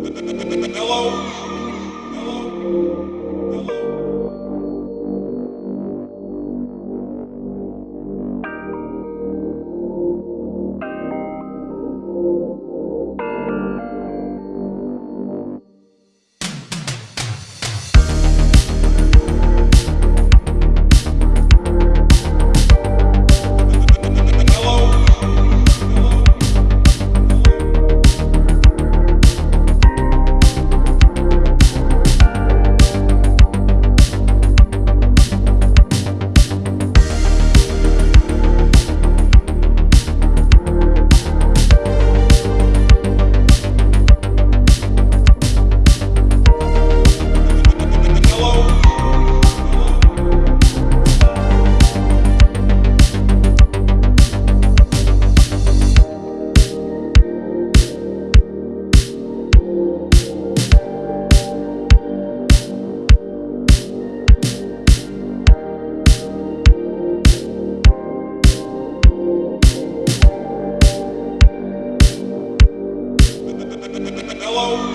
Hello. Oh.